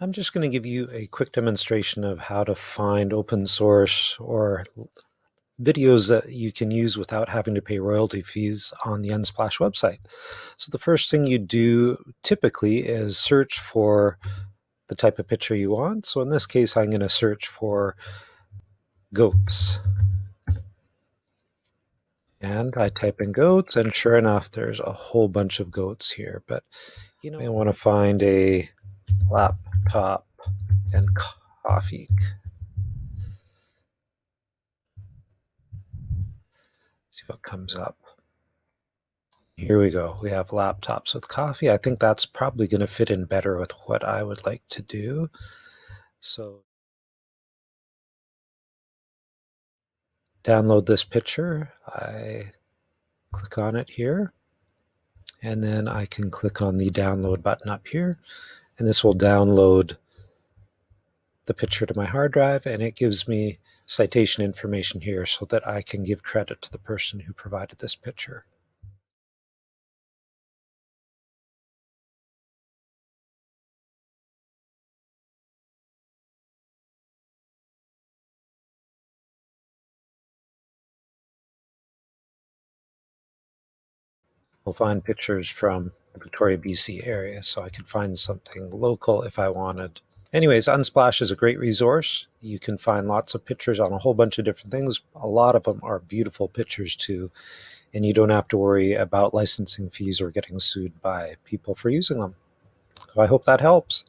I'm just going to give you a quick demonstration of how to find open source or videos that you can use without having to pay royalty fees on the Unsplash website. So the first thing you do typically is search for the type of picture you want. So in this case, I'm going to search for goats. And I type in goats, and sure enough, there's a whole bunch of goats here. But you know, I want to find a laptop and coffee. See what comes up. Here we go. We have laptops with coffee. I think that's probably going to fit in better with what I would like to do. So download this picture. I click on it here. And then I can click on the download button up here. And this will download the picture to my hard drive. And it gives me citation information here so that I can give credit to the person who provided this picture. We'll find pictures from Victoria, BC area, so I could find something local if I wanted. Anyways, Unsplash is a great resource. You can find lots of pictures on a whole bunch of different things. A lot of them are beautiful pictures too, and you don't have to worry about licensing fees or getting sued by people for using them. So I hope that helps.